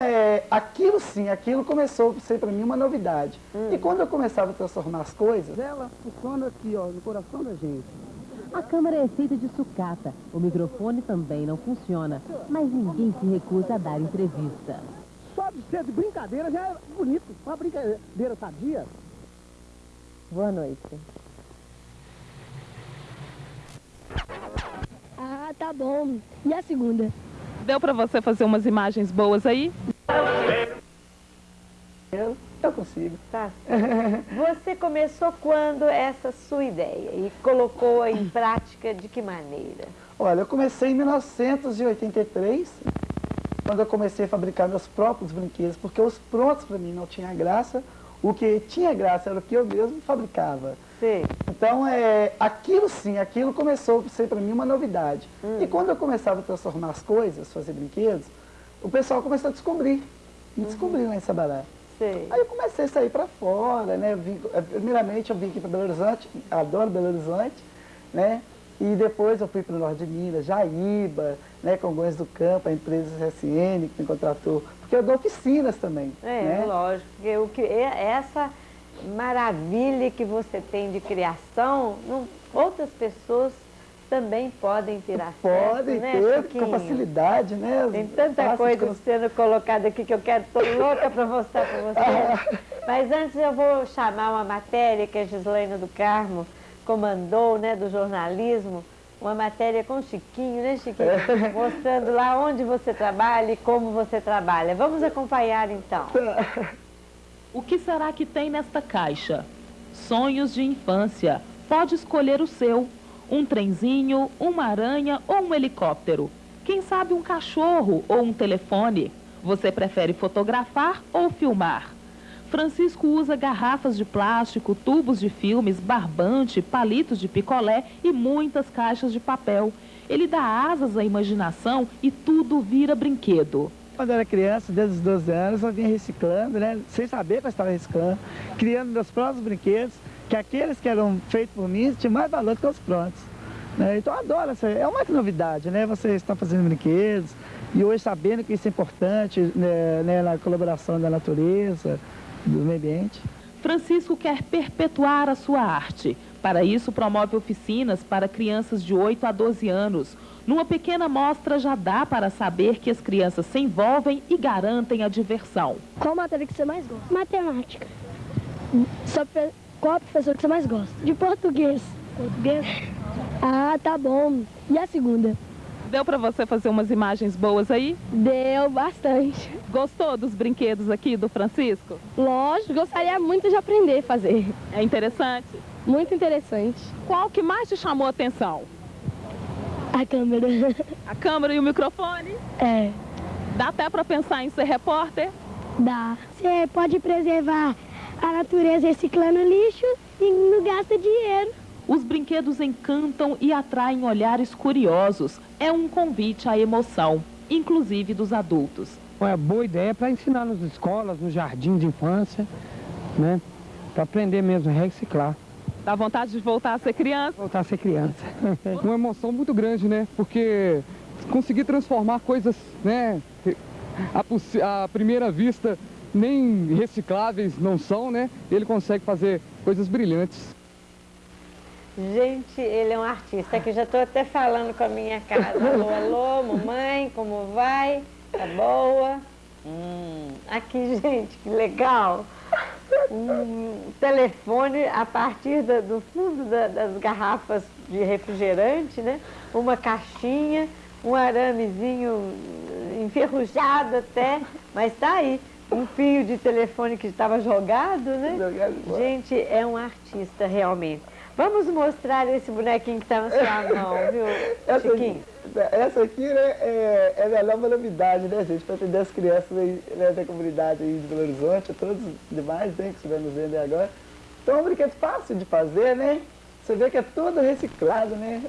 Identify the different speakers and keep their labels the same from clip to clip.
Speaker 1: É, aquilo sim, aquilo começou a ser para mim uma novidade. Hum. E quando eu começava a transformar as coisas...
Speaker 2: Ela funciona aqui, ó, no coração da gente.
Speaker 3: A câmera é feita de sucata. O microfone também não funciona. Mas ninguém se recusa a dar entrevista.
Speaker 2: Só de ser de brincadeira já é bonito. Uma brincadeira sadia.
Speaker 3: Boa noite.
Speaker 4: Ah, tá bom. E a segunda?
Speaker 5: Deu pra você fazer umas imagens boas aí?
Speaker 1: Eu, eu consigo.
Speaker 6: Tá. Você começou quando essa sua ideia e colocou em prática de que maneira?
Speaker 1: Olha, eu comecei em 1983, quando eu comecei a fabricar meus próprios brinquedos, porque os prontos para mim não tinha graça, o que tinha graça era o que eu mesmo fabricava.
Speaker 6: Sim.
Speaker 1: Então, é, aquilo sim, aquilo começou a ser para mim uma novidade. Hum. E quando eu começava a transformar as coisas, fazer brinquedos, o pessoal começou a descobrir, me uhum. lá em Sabará.
Speaker 6: Sim.
Speaker 1: Aí eu comecei a sair para fora, né? Vim, é, primeiramente eu vim aqui para Belo Horizonte, adoro Belo Horizonte, né? E depois eu fui para o norte de Minas, Jaíba, né, Congonhas do Campo, a empresa CSN que me contratou, porque eu dou oficinas também.
Speaker 6: É,
Speaker 1: né?
Speaker 6: lógico, o que, essa maravilha que você tem de criação, não, outras pessoas também podem ter acesso,
Speaker 1: Podem
Speaker 6: né,
Speaker 1: ter,
Speaker 6: Chiquinho?
Speaker 1: com facilidade, né?
Speaker 6: Tem tanta coisa sendo colocada aqui que eu quero, estou louca para mostrar para você. Mas antes eu vou chamar uma matéria que a Gislaina do Carmo comandou, né, do jornalismo, uma matéria com o Chiquinho, né, Chiquinho? É. Mostrando lá onde você trabalha e como você trabalha. Vamos acompanhar, então.
Speaker 5: O que será que tem nesta caixa? Sonhos de infância. Pode escolher o seu. Um trenzinho, uma aranha ou um helicóptero. Quem sabe um cachorro ou um telefone. Você prefere fotografar ou filmar? Francisco usa garrafas de plástico, tubos de filmes, barbante, palitos de picolé e muitas caixas de papel. Ele dá asas à imaginação e tudo vira brinquedo.
Speaker 1: Quando eu era criança, desde os 12 anos, eu vinha reciclando, né? Sem saber que eu estava reciclando, criando meus próprios brinquedos, que aqueles que eram feitos por mim tinham mais valor do que os prontos. Né? Então eu adoro, essa, é uma novidade, né? Você está fazendo brinquedos e hoje sabendo que isso é importante né, né, na colaboração da natureza, do meio ambiente.
Speaker 5: Francisco quer perpetuar a sua arte. Para isso, promove oficinas para crianças de 8 a 12 anos. Numa pequena amostra, já dá para saber que as crianças se envolvem e garantem a diversão.
Speaker 4: Qual matéria que você mais gosta? Matemática. Qual a professora que você mais gosta? De português. Português? Ah, tá bom. E a segunda?
Speaker 5: Deu para você fazer umas imagens boas aí?
Speaker 4: Deu, bastante.
Speaker 5: Gostou dos brinquedos aqui do Francisco?
Speaker 4: Lógico, gostaria muito de aprender a fazer.
Speaker 5: É interessante?
Speaker 4: Muito interessante.
Speaker 5: Qual que mais te chamou a atenção?
Speaker 4: A câmera.
Speaker 5: A câmera e o microfone?
Speaker 4: É.
Speaker 5: Dá até para pensar em ser repórter?
Speaker 4: Dá. Você pode preservar a natureza reciclando lixo e não gasta dinheiro.
Speaker 5: Os brinquedos encantam e atraem olhares curiosos. É um convite à emoção, inclusive dos adultos.
Speaker 2: É boa ideia para ensinar nas escolas, no jardim de infância, né? Para aprender mesmo a reciclar.
Speaker 5: Dá vontade de voltar a ser criança?
Speaker 2: Voltar a ser criança. Uma emoção muito grande, né? Porque conseguir transformar coisas, né? A, a primeira vista nem recicláveis não são, né? Ele consegue fazer coisas brilhantes.
Speaker 6: Gente, ele é um artista que já estou até falando com a minha casa. Alô, alô, mamãe, como vai? Tá boa? Hum, aqui, gente, que legal. Um telefone a partir da, do fundo da, das garrafas de refrigerante, né? Uma caixinha, um aramezinho enferrujado até, mas tá aí. Um fio de telefone que estava jogado, né? Gente, é um artista realmente. Vamos mostrar esse bonequinho que está na sua mão, viu,
Speaker 1: essa, Chiquinho? Essa aqui né, é, é a nova novidade, né, gente? Para atender as crianças aí, né, da comunidade aí de Belo Horizonte, todos os demais né, que estivermos vendo aí agora. Então é um brinquedo fácil de fazer, né? Você vê que é todo reciclado, né?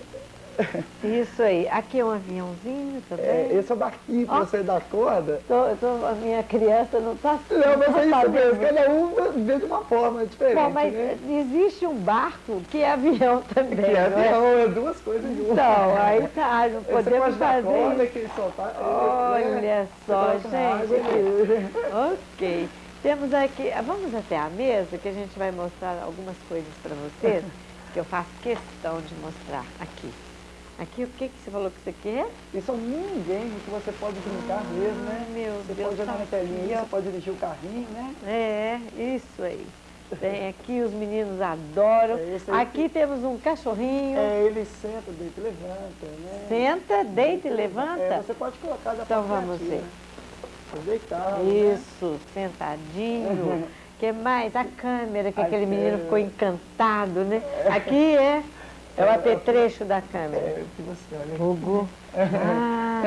Speaker 6: Isso aí. Aqui é um aviãozinho também.
Speaker 1: É, esse é o barquinho que
Speaker 6: Ó.
Speaker 1: você dá corda.
Speaker 6: Tô, tô- a minha criança não está
Speaker 1: Não, mas é isso
Speaker 6: sabendo.
Speaker 1: mesmo, cada um vê de uma forma diferente,
Speaker 6: Bom, mas
Speaker 1: né?
Speaker 6: existe um barco que é avião também,
Speaker 1: Que é
Speaker 6: é?
Speaker 1: avião, é duas coisas de uma.
Speaker 6: Então, aí tá, não podemos fazer
Speaker 1: corda,
Speaker 6: isso.
Speaker 1: que soltar.
Speaker 6: Olha só,
Speaker 1: Você coloca na água
Speaker 6: gente. Ok. Temos aqui, vamos até a mesa que a gente vai mostrar algumas coisas para vocês, que eu faço questão de mostrar aqui. Aqui, o que, que você falou que você quer?
Speaker 1: Isso é um mini game que você pode brincar mesmo, né?
Speaker 6: meu
Speaker 1: Você
Speaker 6: Deus,
Speaker 1: pode jogar
Speaker 6: tá
Speaker 1: na telinha você pode dirigir o carrinho, né?
Speaker 6: É, isso aí. Tem aqui, os meninos adoram.
Speaker 1: É.
Speaker 6: Aqui temos um cachorrinho.
Speaker 1: É, ele senta, deita e levanta, né?
Speaker 6: Senta, deita e
Speaker 1: É,
Speaker 6: levanta.
Speaker 1: você pode colocar da
Speaker 6: Então vamos ver.
Speaker 1: né? Deitado, né?
Speaker 6: Isso, sentadinho. que mais? A câmera, que
Speaker 1: A
Speaker 6: aquele menino
Speaker 1: câmera.
Speaker 6: ficou encantado, né? Aqui é, é o apetrecho da câmera.
Speaker 1: É, que você olha.
Speaker 6: Hugo. Ah,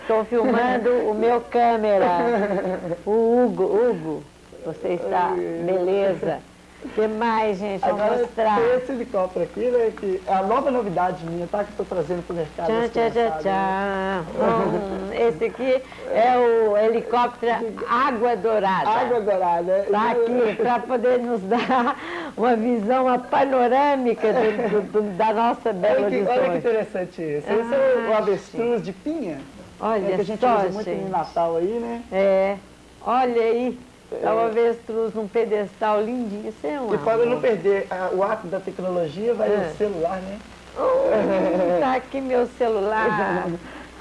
Speaker 6: estou filmando o meu câmera. O Hugo, Hugo. Você está, beleza. O que mais, gente? Vamos
Speaker 1: Agora
Speaker 6: mostrar.
Speaker 1: esse helicóptero aqui, né? Que é a nova novidade minha, tá? Que eu tô trazendo pro mercado.
Speaker 6: Tchan,
Speaker 1: das
Speaker 6: tchan, tchan,
Speaker 1: criançadas, né?
Speaker 6: tchan. Hum, esse aqui é o helicóptero Água Dourada.
Speaker 1: Água dourada.
Speaker 6: Está aqui para poder nos dar uma visão uma panorâmica do- do- do- da nossa Belo
Speaker 1: Olha que, olha que interessante esse. Esse é o
Speaker 6: Ah,
Speaker 1: avestruz de pinha.
Speaker 6: Olha
Speaker 1: é, que a gente
Speaker 6: só,
Speaker 1: usa muito
Speaker 6: gente.
Speaker 1: no Natal aí, né?
Speaker 6: É, olha aí, é o avestruz num pedestal lindinho. Isso é um
Speaker 1: E para não perder ah, o ato da tecnologia, vai
Speaker 6: É.
Speaker 1: o celular, né?
Speaker 6: Hum, Tá aqui meu celular.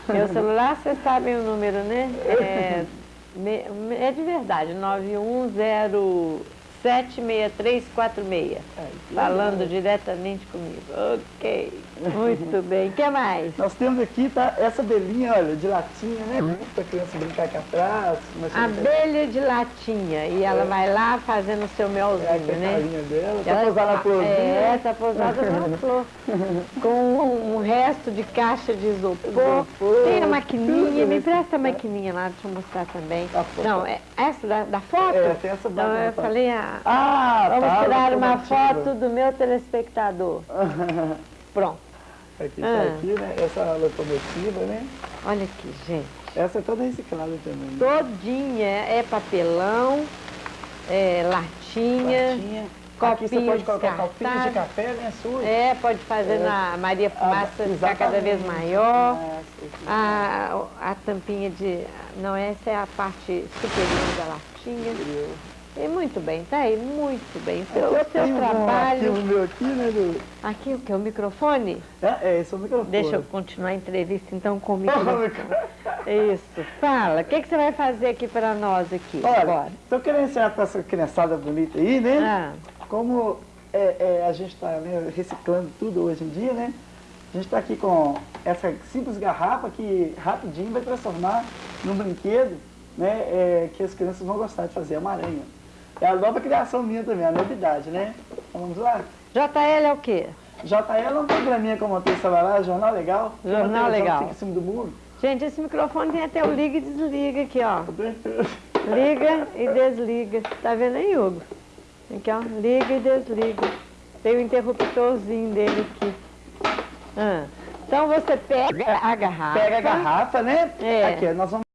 Speaker 6: Meu celular, vocês sabem o número, né? É, é de verdade, 910766346. Falando diretamente comigo. Ok, muito bem. O que mais?
Speaker 1: Nós temos aqui, tá? Essa belinha, olha, de latinha, né? Pra criança brincar aqui atrás.
Speaker 6: Abelha de latinha. E ela vai lá fazendo o seu
Speaker 1: É
Speaker 6: melzinho,
Speaker 1: a
Speaker 6: né?
Speaker 1: carinha dela. Tá
Speaker 6: Ela
Speaker 1: pousada na
Speaker 6: tá-
Speaker 1: florzinha.
Speaker 6: É, tá pousada na flor. Com um, um resto de caixa de isopor. Tem a maquininha, me
Speaker 1: nesse-
Speaker 6: empresta a maquininha lá, deixa eu mostrar também.
Speaker 1: A foto.
Speaker 6: Não, é essa da, da foto?
Speaker 1: É, tem essa bacana,
Speaker 6: eu
Speaker 1: tá.
Speaker 6: falei, ah,
Speaker 1: Ah,
Speaker 6: vamos
Speaker 1: tá,
Speaker 6: tirar uma foto do meu telespectador. Pronto. Ah.
Speaker 1: tá aqui, né? Essa locomotiva, né?
Speaker 6: Olha aqui, gente.
Speaker 1: Essa é toda reciclada também. né?
Speaker 6: Todinha é papelão, é latinha.
Speaker 1: Latinha. Aqui você pode colocar copinhos de café, né? Sujo.
Speaker 6: É, pode fazer
Speaker 1: É.
Speaker 6: na Maria Fumaça
Speaker 1: Ah,
Speaker 6: ficar cada vez maior.
Speaker 1: Nossa, aqui.
Speaker 6: A, a tampinha de... Não, essa é a parte superior da latinha. E muito bem, tá aí, muito bem. Seu,
Speaker 1: Eu
Speaker 6: o seu
Speaker 1: tenho um
Speaker 6: trabalho...
Speaker 1: arquivo meu aqui, né? Do...
Speaker 6: Aqui o que? O microfone?
Speaker 1: É, é, esse é o microfone.
Speaker 6: Deixa eu continuar a entrevista então com o microfone. Isso. Fala, o que, que você vai fazer aqui para nós aqui?
Speaker 1: Olha,
Speaker 6: agora?
Speaker 1: tô querendo ensinar pra essa criançada bonita aí, né?
Speaker 6: Ah,
Speaker 1: Como é, é, a gente está reciclando tudo hoje em dia, né? A gente está aqui com essa simples garrafa que rapidinho vai transformar num brinquedo, né? é, que as crianças vão gostar de fazer, uma aranha. É a nova criação minha também, a novidade, né? Então, vamos lá?
Speaker 6: JL é o quê?
Speaker 1: JL é um programinha que eu montei no celular, Jornal Legal.
Speaker 6: Jornal
Speaker 1: que
Speaker 6: Legal.
Speaker 1: Fica em cima do muro.
Speaker 6: Gente, esse microfone tem até o liga e desliga aqui, ó. Liga e desliga. Tá vendo aí, Hugo? Aqui, ó. Liga e desliga. Tem o interruptorzinho dele aqui. Ah. Então você pega a garrafa.
Speaker 1: Pega a garrafa, né?
Speaker 6: É.
Speaker 1: Aqui, nós vamos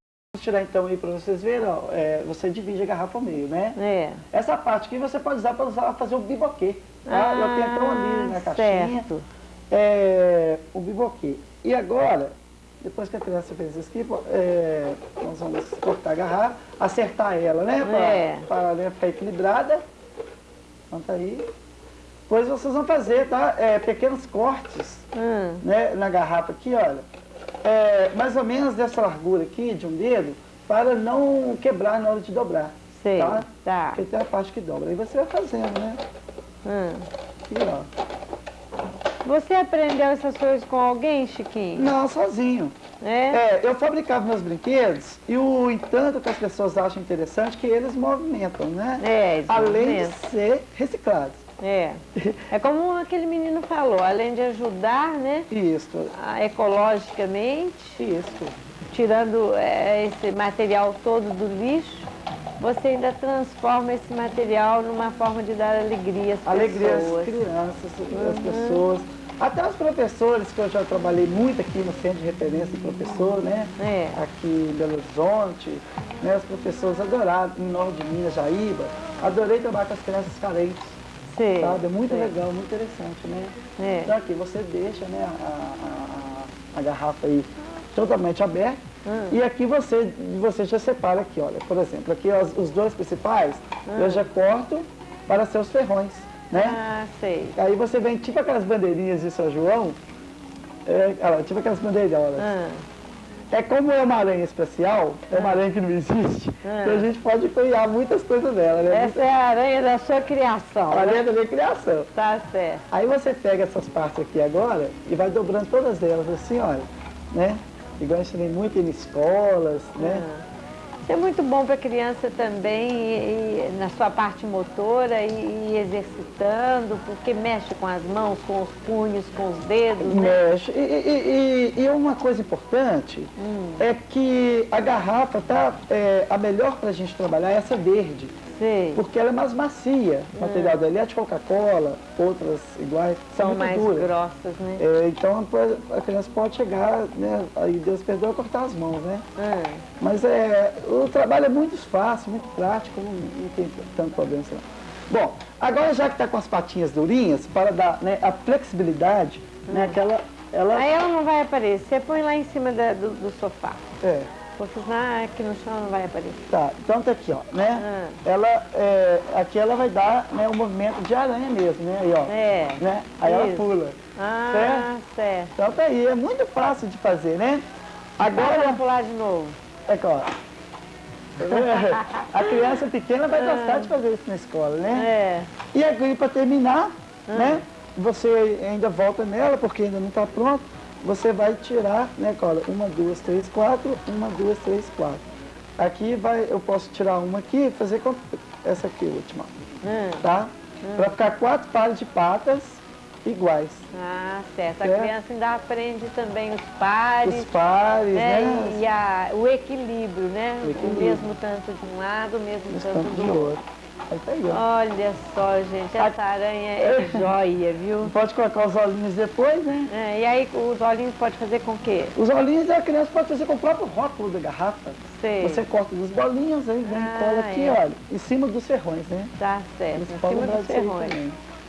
Speaker 1: tirar então aí para vocês verem, ó. é, você divide a garrafa ao meio, né?
Speaker 6: É.
Speaker 1: Essa parte aqui você pode usar para usar, fazer o biboquê. Tá? Eu tenho até um ali na
Speaker 6: Ah,
Speaker 1: caixinha.
Speaker 6: certo.
Speaker 1: É, o biboquê. E agora, depois que a criança fez isso aqui, é, nós vamos cortar a garrafa, acertar ela, né?
Speaker 6: É.
Speaker 1: Para ela ficar equilibrada. Então tá aí. Depois vocês vão fazer, tá? É, pequenos cortes
Speaker 6: Hum.
Speaker 1: né, na garrafa aqui, olha, é, mais ou menos dessa largura aqui, de um dedo, para não quebrar na hora de dobrar.
Speaker 6: Sei.
Speaker 1: Tá?
Speaker 6: Tá.
Speaker 1: Porque tem a parte que dobra. Aí você vai fazendo, né?
Speaker 6: Hum.
Speaker 1: Aqui, ó.
Speaker 6: Você aprendeu essas coisas com alguém, Chiquinho?
Speaker 1: Não, sozinho.
Speaker 6: É?
Speaker 1: É, eu fabricava meus brinquedos e o entanto que as pessoas acham interessante é que eles movimentam, né?
Speaker 6: É,
Speaker 1: Além de
Speaker 6: exatamente.
Speaker 1: ser reciclados.
Speaker 6: É. É como aquele menino falou, além de ajudar, né,
Speaker 1: Isso,
Speaker 6: a- ecologicamente,
Speaker 1: isso.
Speaker 6: tirando é, esse material todo do lixo, você ainda transforma esse material numa forma de dar alegria às
Speaker 1: Alegria às
Speaker 6: pessoas.
Speaker 1: crianças, às pessoas. Até os professores, que eu já trabalhei muito aqui no Centro de Referência de Professor, né?
Speaker 6: É.
Speaker 1: Aqui em Belo Horizonte, né? Os professores adoraram, em Norte de Minas, Jaíba, adorei trabalhar com as crianças carentes,
Speaker 6: Sei,
Speaker 1: sabe? É muito
Speaker 6: sei.
Speaker 1: legal, muito interessante, né?
Speaker 6: É.
Speaker 1: Então aqui você deixa né, a, a- a- garrafa aí totalmente aberta
Speaker 6: Hum.
Speaker 1: e aqui você, você já separa aqui, olha, por exemplo, aqui os, os dois principais eu já corto para seus ferrões, né?
Speaker 6: Hum. Ah, sei.
Speaker 1: Aí você vem tipo aquelas bandeirinhas de São João, é, olha tipo aquelas bandeirolas.
Speaker 6: Ah,
Speaker 1: É como é uma aranha especial, é uma aranha que não existe,
Speaker 6: Ah.
Speaker 1: então a gente pode criar muitas coisas dela, né?
Speaker 6: essa é a aranha da sua criação,
Speaker 1: A
Speaker 6: né?
Speaker 1: aranha da minha criação.
Speaker 6: Tá certo.
Speaker 1: Aí você pega essas partes aqui agora e vai dobrando todas elas assim, olha, né? Igual eu ensinei muito em escolas, né?
Speaker 6: Isso é muito bom para a criança também, e- e na sua parte motora, e, e exercitando, porque mexe com as mãos, com os punhos, com os dedos, né?
Speaker 1: Mexe. E, e- uma coisa importante é que a garrafa tá, é, a melhor para a gente trabalhar é essa verde,
Speaker 6: Sei.
Speaker 1: porque ela é mais macia. O material dela é de Coca-Cola, outras iguais, são,
Speaker 6: São
Speaker 1: muito
Speaker 6: mais
Speaker 1: duras.
Speaker 6: grossas, né?
Speaker 1: É, então a criança pode chegar, né? Aí Deus perdoa cortar as mãos, né?
Speaker 6: Ah,
Speaker 1: Mas é, o trabalho é muito fácil, muito prático, não, não tem tanto problema assim. Bom, agora já que está com as patinhas durinhas, para dar né, a flexibilidade, né, que ela, ela
Speaker 6: Aí ela não vai aparecer, põe lá em cima da- do, do sofá.
Speaker 1: é,
Speaker 6: Porque senão aqui no chão não vai aparecer.
Speaker 1: tá, então tá aqui, ó, né,
Speaker 6: Ah.
Speaker 1: ela, é, aqui ela vai dar né, um movimento de aranha mesmo, né, aí ó,
Speaker 6: É.
Speaker 1: né, aí ela
Speaker 6: Isso.
Speaker 1: pula.
Speaker 6: Ah, certo.
Speaker 1: Então tá aí, é muito fácil de fazer, né,
Speaker 6: Agora vamos pular de novo.
Speaker 1: aqui ó, a criança pequena vai gostar de fazer isso na escola, né,
Speaker 6: É.
Speaker 1: E aqui para terminar, né? Você ainda volta nela, porque ainda não está pronto. Você vai tirar, né, cola? Uma, duas, três, quatro. Uma, duas, três, quatro. Aqui vai, eu posso tirar uma aqui e fazer com essa aqui, última,
Speaker 6: Hum.
Speaker 1: tá? Para ficar quatro pares de patas iguais.
Speaker 6: Ah, certo. A
Speaker 1: É.
Speaker 6: criança ainda aprende também os pares.
Speaker 1: Os pares,
Speaker 6: né?
Speaker 1: né?
Speaker 6: E a- o equilíbrio, né?
Speaker 1: O equilíbrio.
Speaker 6: O mesmo tanto de um lado, o mesmo
Speaker 1: Os
Speaker 6: tanto
Speaker 1: tantos
Speaker 6: do
Speaker 1: do
Speaker 6: outro.
Speaker 1: Aí tá aí, ó.
Speaker 6: Olha só, gente, essa aranha é joia, viu?
Speaker 1: Pode colocar os olhinhos depois, né?
Speaker 6: É, e aí os olhinhos pode fazer com o quê?
Speaker 1: Os olhinhos a criança pode fazer com o próprio rótulo da garrafa.
Speaker 6: Sei.
Speaker 1: Você corta dos bolinhos, aí vem
Speaker 6: Ah,
Speaker 1: cola aqui,
Speaker 6: é.
Speaker 1: olha, em cima dos ferrões, né?
Speaker 6: Tá certo,
Speaker 1: Eles
Speaker 6: em cima dos ferrões.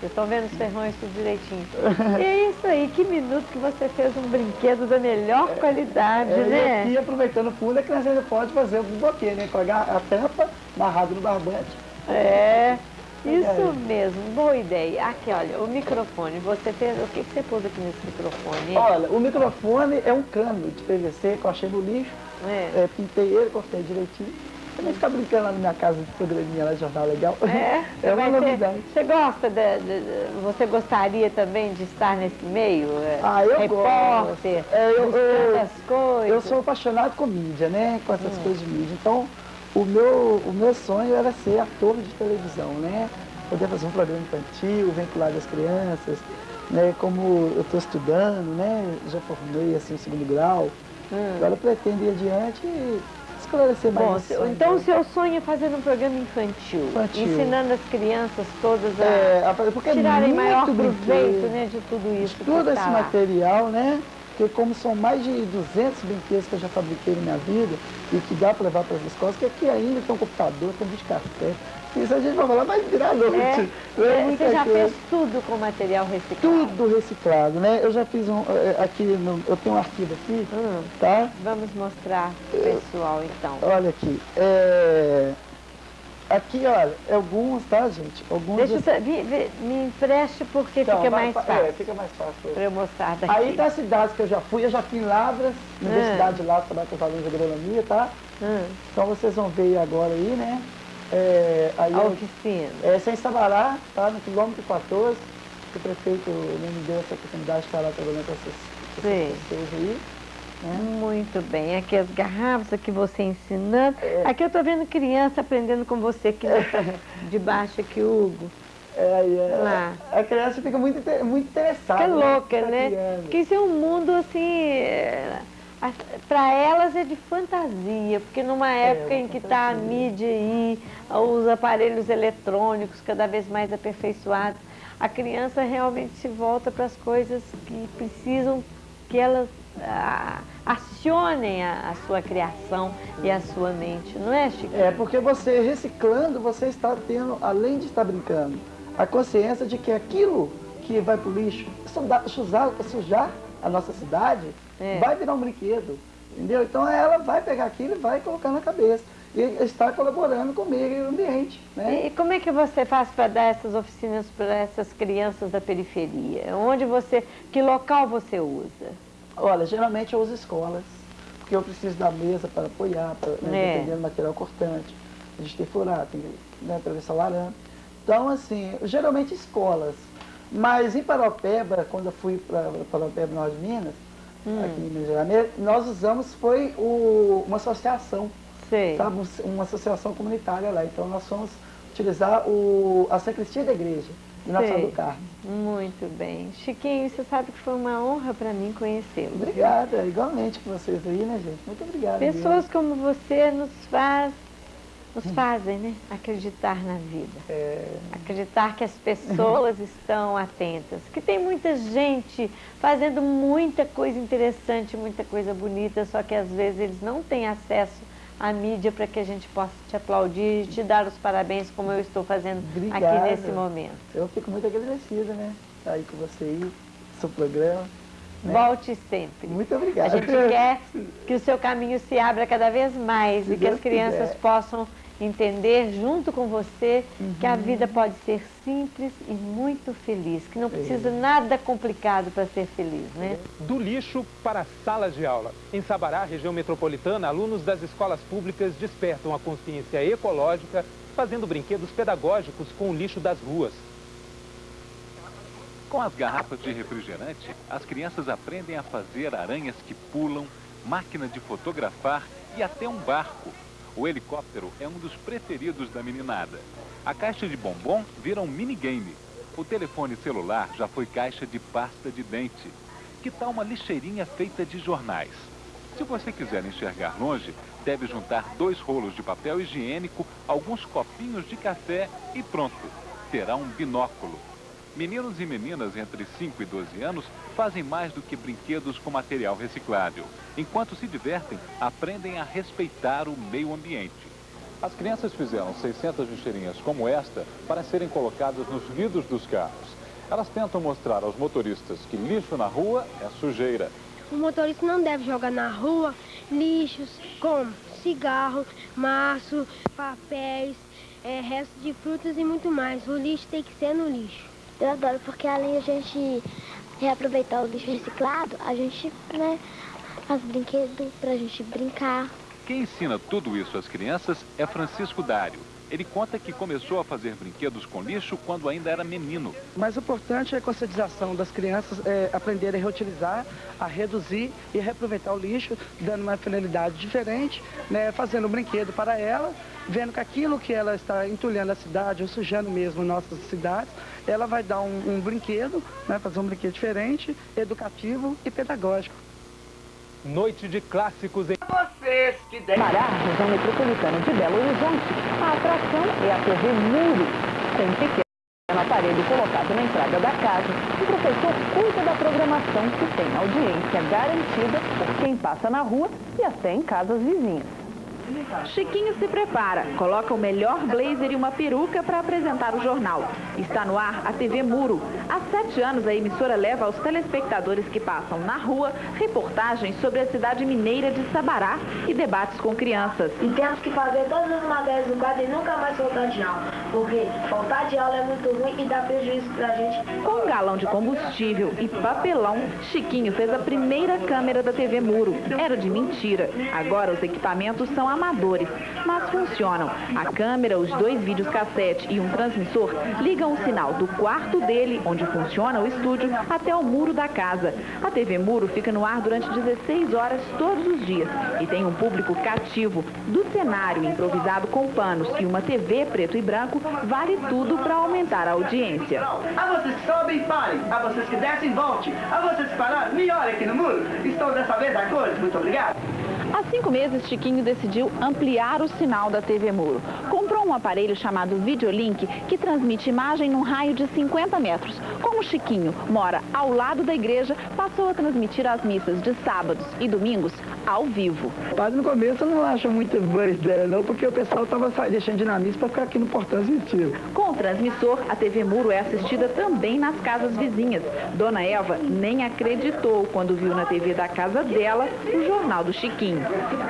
Speaker 6: Vocês estão vendo os ferrões tudo direitinho. E é isso aí, que minuto que você fez um brinquedo da melhor qualidade,
Speaker 1: É,
Speaker 6: né?
Speaker 1: E aqui, aproveitando o fundo, a criança ainda pode fazer o buboquê, né? Com a, tampa amarrada no barbante.
Speaker 6: É, isso mesmo, boa ideia. Aqui, olha, o microfone, você fez, o que, que você pôs aqui nesse microfone?
Speaker 1: Olha, o microfone é um cano de PVC que eu achei no lixo.
Speaker 6: É.
Speaker 1: É, pintei ele, cortei direitinho. Também ficar brincando lá na minha casa de programinha lá, jornal legal.
Speaker 6: É,
Speaker 1: é uma novidade.
Speaker 6: Você gosta de, de- de- Você gostaria também de estar nesse meio? É,
Speaker 1: Ah, eu
Speaker 6: Repórter,
Speaker 1: gosto. É, eu- eu-
Speaker 6: as coisas.
Speaker 1: Eu sou apaixonado com mídia, né? Com
Speaker 6: Hum.
Speaker 1: essas coisas de mídia. Então, o meu, o meu sonho era ser ator de televisão, né? Poder fazer um programa infantil, vinculado às crianças, né? Como eu estou estudando, né? Já formei, assim, o segundo grau. Agora eu pretendo ir adiante e esclarecer mais
Speaker 6: Hum. Bom, então o seu sonho é fazer um programa infantil,
Speaker 1: Infantil.
Speaker 6: ensinando as crianças todas a
Speaker 1: É, porque é
Speaker 6: tirarem
Speaker 1: muito
Speaker 6: maior
Speaker 1: brinquedo.
Speaker 6: proveito né, de tudo isso.
Speaker 1: Todo
Speaker 6: tá
Speaker 1: esse
Speaker 6: lá.
Speaker 1: material, né? Porque como são mais de 200 brinquedos que eu já fabriquei na minha vida e que dá para levar para as escolas, que aqui ainda tem um computador, tem um café. Isso a gente vai falar, vai virar noite.
Speaker 6: É,
Speaker 1: É
Speaker 6: é, você já
Speaker 1: coisa.
Speaker 6: fez tudo com material reciclado.
Speaker 1: Tudo reciclado, né? Eu já fiz um, eh, aqui, no- eu tenho um arquivo aqui,
Speaker 6: Hum,
Speaker 1: tá?
Speaker 6: vamos mostrar pro pessoal então.
Speaker 1: Olha aqui. é, Aqui, olha, alguns, tá, gente? Alguns
Speaker 6: Deixa eu, me, me- empreste porque
Speaker 1: Então,
Speaker 6: fica
Speaker 1: vai-
Speaker 6: mais
Speaker 1: vai-
Speaker 6: fácil
Speaker 1: É, fica mais fácil.
Speaker 6: para eu mostrar daqui.
Speaker 1: Aí tá as cidades que eu já fui, eu já fui em Lavras,
Speaker 6: É.
Speaker 1: Universidade de Lavras, trabalho com os alunos de agronomia, tá?
Speaker 6: Hum,
Speaker 1: Então vocês vão ver agora aí, né? É, aí
Speaker 6: a
Speaker 1: eu,
Speaker 6: oficina.
Speaker 1: é, sem Sabará, tá? No quilômetro 14, que o prefeito me deu essa oportunidade de estar lá trabalhando com essas, com essas pessoas aí.
Speaker 6: Muito bem. Aqui as garrafas, aqui você ensinando.
Speaker 1: É.
Speaker 6: Aqui eu tô vendo criança aprendendo com você aqui na- de baixo aqui, Hugo.
Speaker 1: É, é,
Speaker 6: Lá.
Speaker 1: A criança fica muito, muito interessada.
Speaker 6: Fica louca,
Speaker 1: Tá
Speaker 6: né?
Speaker 1: criando.
Speaker 6: Porque isso é um mundo assim. Para elas é de fantasia, porque numa época
Speaker 1: uma
Speaker 6: em que está a mídia aí, os aparelhos eletrônicos cada vez mais aperfeiçoados, a criança realmente se volta para as coisas que precisam que elas acionem a, a, sua criação e a sua mente, não é, Chico?
Speaker 1: É, porque você reciclando, você está tendo, além de estar brincando, a consciência de que aquilo que vai para o lixo, sujar, sujar a nossa cidade, é. vai virar um brinquedo, entendeu? Então ela vai pegar aquilo e vai colocar na cabeça e está colaborando com o meio ambiente. Né?
Speaker 6: E como é que você faz para dar essas oficinas para essas crianças da periferia? Onde você, que local você usa?
Speaker 1: Olha, geralmente eu uso escolas, porque eu preciso da mesa para apoiar, para, né, é. dependendo do material cortante. A gente tem furar, tem né, atravessar laranja. Então, assim, geralmente escolas. Mas em Paropeba, quando eu fui para Paropeba, Norte de Minas, hum. aqui em Minas Gerais, nós usamos, foi o, uma associação Sei. Sabe, uma associação comunitária lá. Então nós fomos utilizar o, a sacristia da igreja de Nossa Senhora do Carmo.
Speaker 6: Muito bem. Chiquinho, você sabe que foi uma honra para mim conhecê-lo.
Speaker 1: Obrigada, igualmente com vocês aí, né, gente? Muito obrigada.
Speaker 6: Pessoas como você nos faz nos fazem né, acreditar na vida. É... Acreditar que as pessoas estão atentas. Que tem muita gente fazendo muita coisa interessante, muita coisa bonita, só que às vezes eles não têm acesso a mídia para que a gente possa te aplaudir e te dar os parabéns como eu estou fazendo Obrigada. aqui nesse momento.
Speaker 1: Eu fico muito agradecida, né? Estar aí com você aí, seu programa. Né?
Speaker 6: Volte sempre.
Speaker 1: Muito obrigada.
Speaker 6: A gente quer que o seu caminho se abra cada vez mais Se e que Deus as crianças quiser. possam entender junto com você uhum. que a vida pode ser simples e muito feliz, que não precisa é. nada complicado para ser feliz, né?
Speaker 7: Do lixo para a sala de aula. Em Sabará, região metropolitana, alunos das escolas públicas despertam a consciência ecológica fazendo brinquedos pedagógicos com o lixo das ruas.
Speaker 8: Com as garrafas de refrigerante, as crianças aprendem a fazer aranhas que pulam, máquina de fotografar e até um barco o helicóptero é um dos preferidos da meninada. A caixa de bombom vira um minigame. O telefone celular já foi caixa de pasta de dente. Que tal uma lixeirinha feita de jornais? Se você quiser enxergar longe, deve juntar dois rolos de papel higiênico, alguns copinhos de café e pronto. Terá um binóculo. Meninos e meninas entre 5 e 12 anos fazem mais do que brinquedos com material reciclável. Enquanto se divertem, aprendem a respeitar o meio ambiente. As crianças fizeram 600 lixeirinhas como esta para serem colocadas nos vidros dos carros. Elas tentam mostrar aos motoristas que lixo na rua é sujeira.
Speaker 9: O motorista não deve jogar na rua lixos como cigarro, maço, papéis, é, restos de frutas e muito mais. O lixo tem que ser no lixo.
Speaker 10: Eu adoro, porque além de a gente reaproveitar o lixo reciclado, a gente né, faz brinquedo pra gente brincar.
Speaker 8: Quem ensina tudo isso às crianças é Francisco Dário. Ele conta que começou a fazer brinquedos com lixo quando ainda era menino.
Speaker 1: O importante é a conscientização das crianças é, aprenderem a reutilizar, a reduzir e reaproveitar o lixo, dando uma finalidade diferente, né, fazendo um brinquedo para ela, vendo que aquilo que ela está entulhando a cidade ou sujando mesmo nossas cidades, ela vai dar um, um brinquedo, né, fazer um brinquedo diferente, educativo e pedagógico.
Speaker 7: Noite de clássicos em...
Speaker 11: Vocês que devem... Pará, região metropolitana de Belo Horizonte, a atração é a TV Muro, tem pequeno aparelho colocado na entrada da casa. O professor cuida da programação que tem audiência garantida por quem passa na rua e até em casas vizinhas. Chiquinho se prepara, coloca o melhor blazer e uma peruca para apresentar o jornal. Está no ar a TV Muro. Há sete anos a emissora leva aos telespectadores que passam na rua reportagens sobre a cidade mineira de Sabará e debates com crianças.
Speaker 12: E temos que fazer todas as matérias do quadro e nunca mais faltar de aula, porque faltar de aula é muito ruim e dá prejuízo pra gente.
Speaker 11: Com um galão de combustível e papelão, Chiquinho fez a primeira câmera da TV Muro. Era de mentira. Agora os equipamentos são amadores, mas funcionam. A câmera, os dois vídeos cassete e um transmissor ligam o sinal do quarto dele, onde funciona o estúdio, até o muro da casa. A TV Muro fica no ar durante 16 horas todos os dias e tem um público cativo. Do cenário improvisado com panos e uma TV preto e branco, vale tudo para aumentar a audiência.
Speaker 1: A vocês que sobem, parem. A vocês que descem, volte. A vocês que pararam, me olhem aqui no muro. Estou dessa vez a cores. Muito obrigado.
Speaker 11: Há cinco meses, Chiquinho decidiu decidiu ampliar o sinal da TV Muro. Comprou um aparelho chamado Videolink que transmite imagem num raio de 50 metros. Como Chiquinho mora ao lado da igreja, passou a transmitir as missas de sábados e domingos ao vivo.
Speaker 1: Padre no começo não acha muito boa ideia não, porque o pessoal estava deixando de ir na missa para ficar aqui no portão transmitindo.
Speaker 11: Com o transmissor, a TV Muro é assistida também nas casas vizinhas. Dona Eva nem acreditou quando viu na TV da casa dela o Jornal do Chiquinho.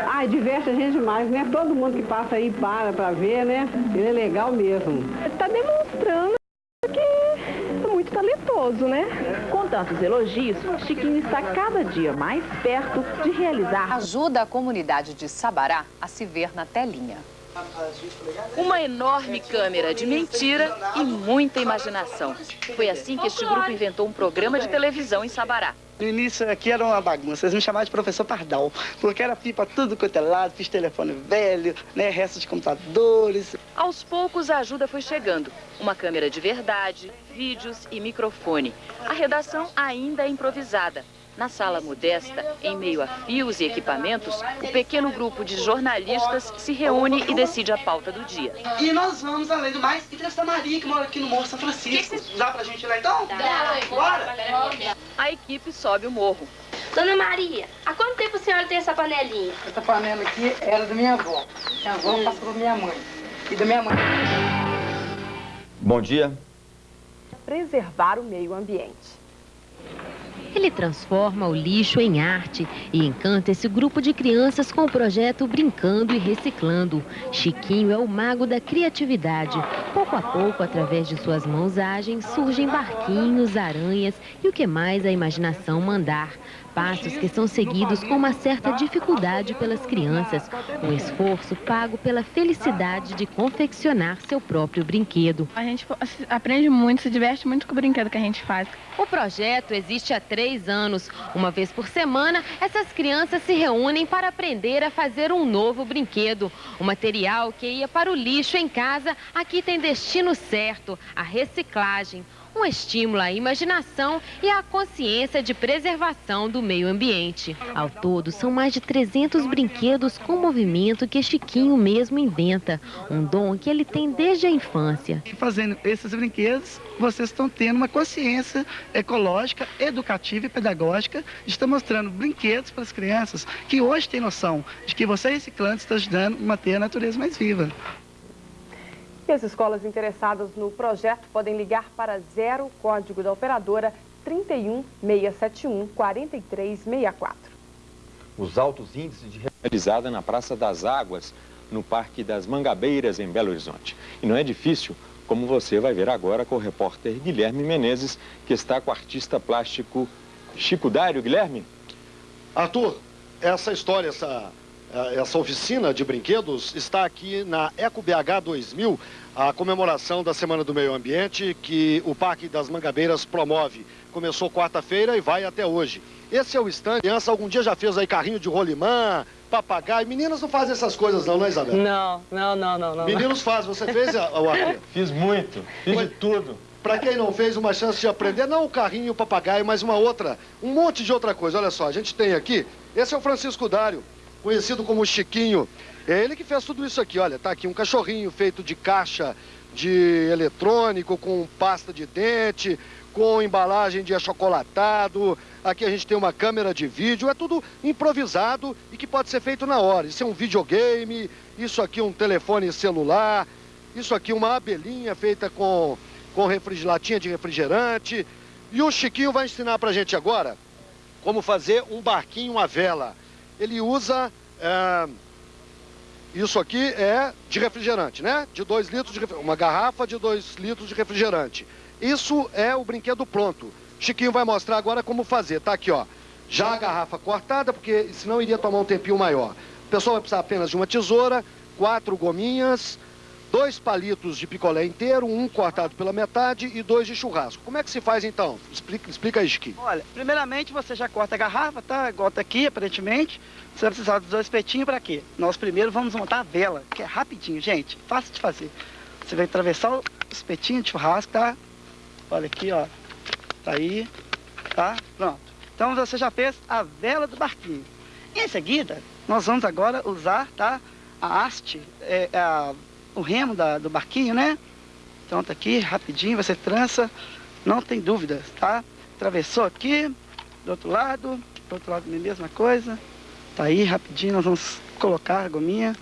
Speaker 13: Ai, diverte a gente demais, né? Todo mundo que passa aí para para ver, né? Ele é legal mesmo.
Speaker 11: Está demonstrando que é muito talentoso, né? Tantos elogios, Chiquinho está cada dia mais perto de realizar.
Speaker 14: Ajuda a comunidade de Sabará a se ver na telinha.
Speaker 15: Uma enorme câmera de mentira e muita imaginação. Foi assim que este grupo inventou um programa de televisão em Sabará.
Speaker 1: No início aqui era uma bagunça, eles me chamavam de professor Pardal, porque era pipa tudo quanto é lado, fiz telefone velho, né, restos de computadores.
Speaker 15: Aos poucos a ajuda foi chegando. Uma câmera de verdade, vídeos e microfone. A redação ainda é improvisada. Na sala modesta, em meio a fios e equipamentos, o pequeno grupo de jornalistas se reúne e decide a pauta do dia.
Speaker 1: E nós vamos, além do mais, entrevistar a Maria, que mora aqui no Morro São Francisco. Dá pra gente ir lá então? Dá. Bora!
Speaker 15: A equipe sobe o morro.
Speaker 16: Dona Maria, há quanto tempo a senhora tem essa panelinha?
Speaker 13: Essa panela aqui era da minha avó. Minha avó hum. passou pra minha mãe. E da minha mãe.
Speaker 17: Bom dia.
Speaker 18: Preservar o meio ambiente.
Speaker 3: Ele transforma o lixo em arte e encanta esse grupo de crianças com o projeto Brincando e Reciclando. Chiquinho é o mago da criatividade. Pouco a pouco, através de suas mãos ágeis, surgem barquinhos, aranhas e o que mais a imaginação mandar. Passos que são seguidos com uma certa dificuldade pelas crianças. Um esforço pago pela felicidade de confeccionar seu próprio brinquedo.
Speaker 19: A gente aprende muito, se diverte muito com o brinquedo que a gente faz.
Speaker 3: O projeto existe há três anos. Uma vez por semana, essas crianças se reúnem para aprender a fazer um novo brinquedo. O material que ia para o lixo em casa, aqui tem destino certo, a reciclagem um estímulo à imaginação e à consciência de preservação do meio ambiente. Ao todo, são mais de 300 brinquedos com movimento que Chiquinho mesmo inventa, um dom que ele tem desde a infância.
Speaker 1: Fazendo esses brinquedos, vocês estão tendo uma consciência ecológica, educativa e pedagógica, estão mostrando brinquedos para as crianças que hoje têm noção de que você reciclando está ajudando a manter a natureza mais viva.
Speaker 18: E as escolas interessadas no projeto podem ligar para zero código da operadora 31 671 4364.
Speaker 20: Os altos índices de realizada na Praça das Águas, no Parque das Mangabeiras, em Belo Horizonte. E não é difícil, como você vai ver agora com o repórter Guilherme Menezes, que está com o artista plástico Chico Dário. Guilherme?
Speaker 21: Arthur, essa história, essa essa oficina de brinquedos está aqui na EcoBH 2000, a comemoração da Semana do Meio Ambiente que o Parque das Mangabeiras promove. Começou quarta-feira e vai até hoje. Esse é o stand. Criança algum dia já fez aí carrinho de rolimã, papagaio. Meninas não fazem essas coisas não, não é, Isabel?
Speaker 13: Não, não, não, não. não.
Speaker 21: Meninos fazem. Você fez, Arthur?
Speaker 20: Fiz muito. Fiz de tudo.
Speaker 21: Para quem não fez, uma chance de aprender, não o carrinho e o papagaio, mas uma outra, um monte de outra coisa. Olha só, a gente tem aqui, esse é o Francisco Dário conhecido como Chiquinho. É ele que fez tudo isso aqui, olha, tá aqui um cachorrinho feito de caixa de eletrônico, com pasta de dente, com embalagem de achocolatado. Aqui a gente tem uma câmera de vídeo, é tudo improvisado e que pode ser feito na hora. Isso é um videogame, isso aqui um telefone celular, isso aqui uma abelhinha feita com, com latinha de refrigerante. E o Chiquinho vai ensinar pra gente agora como fazer um barquinho à vela ele usa... É, isso aqui é de refrigerante, né? De 2 litros de. Uma garrafa de 2 litros de refrigerante. Isso é o brinquedo pronto. Chiquinho vai mostrar agora como fazer. Tá aqui, ó. Já a garrafa cortada, porque senão iria tomar um tempinho maior. O pessoal vai precisar apenas de uma tesoura, quatro gominhas, dois palitos de picolé inteiro, um cortado pela metade e dois de churrasco. Como é que se faz então? Explica, explica aí, Chiquinho.
Speaker 1: Olha, primeiramente você já corta a garrafa, tá? Igual tá aqui, aparentemente. Você vai precisar dos dois espetinhos para quê? Nós primeiro vamos montar a vela, que é rapidinho, gente. Fácil de fazer. Você vai atravessar o espetinho de churrasco, tá? Olha aqui, ó. Tá aí, tá? Pronto. Então você já fez a vela do barquinho. Em seguida, nós vamos agora usar, tá?
Speaker 13: a haste, é, é a, o remo da, do barquinho, né? Então tá aqui, rapidinho, você trança, não tem dúvida, tá? Atravessou aqui, do outro lado, do outro lado mesma coisa. Tá aí, rapidinho, nós vamos colocar a gominha.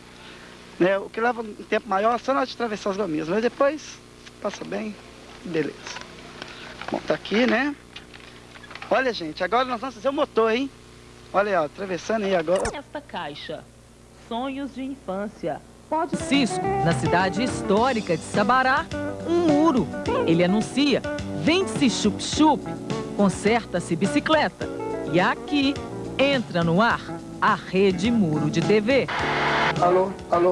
Speaker 13: Né? O que leva um tempo maior é só nós atravessar as gominhas, mas depois passa bem, beleza. Bom, tá aqui, né? Olha, gente, agora nós vamos fazer o motor, hein? Olha ó, atravessando aí agora.
Speaker 5: Esta caixa, sonhos de infância.
Speaker 22: Pode Cisco, na cidade histórica de Sabará, um muro. Ele anuncia, vende-se chup-chup, conserta-se bicicleta. E aqui entra no ar a rede muro de TV.
Speaker 13: Alô, alô.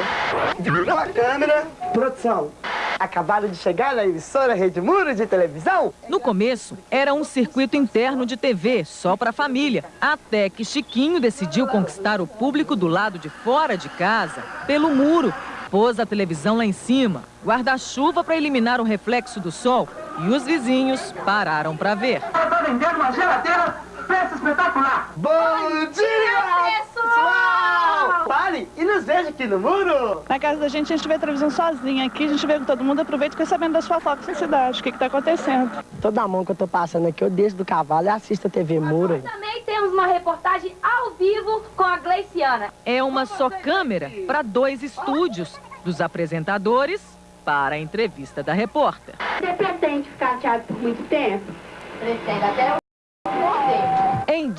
Speaker 13: Pela câmera, produção. Acabaram de chegar na emissora Rede Muro de televisão?
Speaker 22: No começo, era um circuito interno de TV, só para a família. Até que Chiquinho decidiu conquistar o público do lado de fora de casa, pelo muro. Pôs a televisão lá em cima, guarda-chuva para eliminar o reflexo do sol e os vizinhos pararam para ver.
Speaker 13: Está vendendo uma geladeira preço espetacular. Bom dia, pessoal! Pare e nos veja aqui no muro.
Speaker 19: Na casa da gente, a gente vê a televisão sozinha. Aqui a gente vê com todo mundo, aproveita e fica sabendo das fofocas da cidade, o que está acontecendo.
Speaker 13: Toda a mão que eu tô passando aqui, eu desço do cavalo e assisto a TV Muro.
Speaker 16: Também temos uma reportagem ao vivo com a Gleiciana.
Speaker 22: É uma só câmera para dois estúdios, dos apresentadores para a entrevista da repórter.
Speaker 14: Você pretende ficar chateado por muito tempo?
Speaker 16: Pretendo até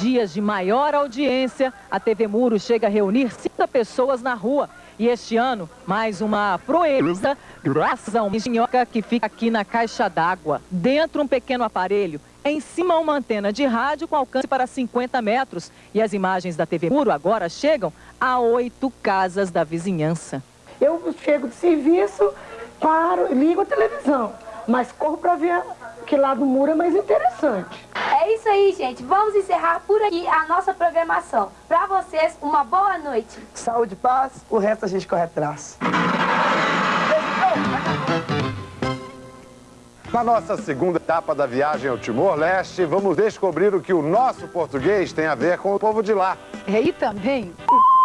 Speaker 22: dias de maior audiência, a TV Muro chega a reunir 50 pessoas na rua. E este ano, mais uma proeza, graças a uma minhoca que fica aqui na caixa d'água. Dentro um pequeno aparelho, em cima uma antena de rádio com alcance para 50 metros. E as imagens da TV Muro agora chegam a oito casas da vizinhança.
Speaker 13: Eu chego de serviço, paro, ligo a televisão, mas corro para ver que lá do muro é mais interessante.
Speaker 16: É isso aí, gente. Vamos encerrar por aqui a nossa programação. Para vocês, uma boa noite.
Speaker 13: Saúde paz, o resto a gente corre atrás.
Speaker 20: Na nossa segunda etapa da viagem ao Timor-Leste, vamos descobrir o que o nosso português tem a ver com o povo de lá.
Speaker 23: E também o